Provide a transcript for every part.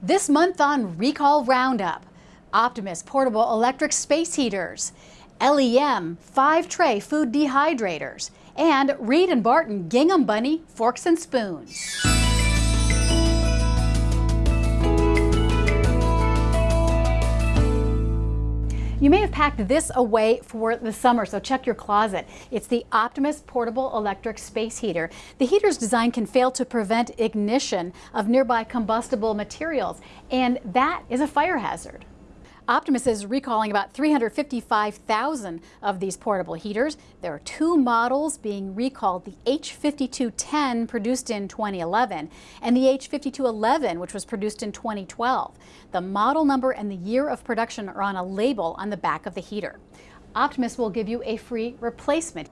This month on Recall Roundup, Optimus portable electric space heaters, LEM five tray food dehydrators, and Reed and Barton Gingham Bunny forks and spoons. Packed this away for the summer, so check your closet. It's the Optimus Portable Electric Space Heater. The heater's design can fail to prevent ignition of nearby combustible materials, and that is a fire hazard. Optimus is recalling about 355,000 of these portable heaters. There are two models being recalled, the H5210 produced in 2011 and the H5211 which was produced in 2012. The model number and the year of production are on a label on the back of the heater. Optimus will give you a free replacement.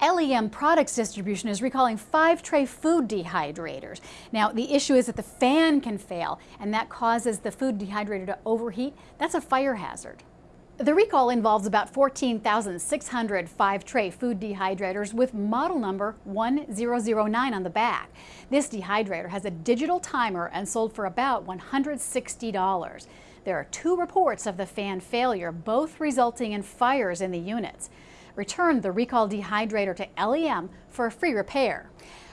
LEM Products Distribution is recalling five tray food dehydrators. Now, the issue is that the fan can fail, and that causes the food dehydrator to overheat. That's a fire hazard. The recall involves about 14,600 five tray food dehydrators with model number 1009 on the back. This dehydrator has a digital timer and sold for about $160. There are two reports of the fan failure, both resulting in fires in the units returned the recalled dehydrator to LEM for a free repair.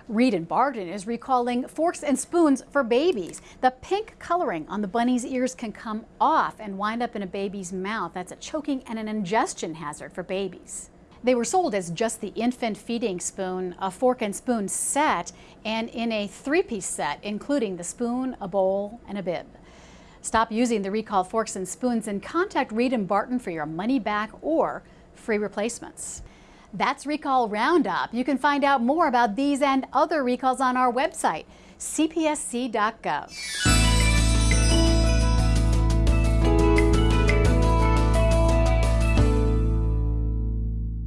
Reed and Barton is recalling forks and spoons for babies. The pink coloring on the bunny's ears can come off and wind up in a baby's mouth. That's a choking and an ingestion hazard for babies. They were sold as just the infant feeding spoon, a fork and spoon set, and in a three-piece set, including the spoon, a bowl, and a bib. Stop using the recall forks and spoons and contact Reed and Barton for your money back or free replacements. That's Recall Roundup. You can find out more about these and other recalls on our website, cpsc.gov.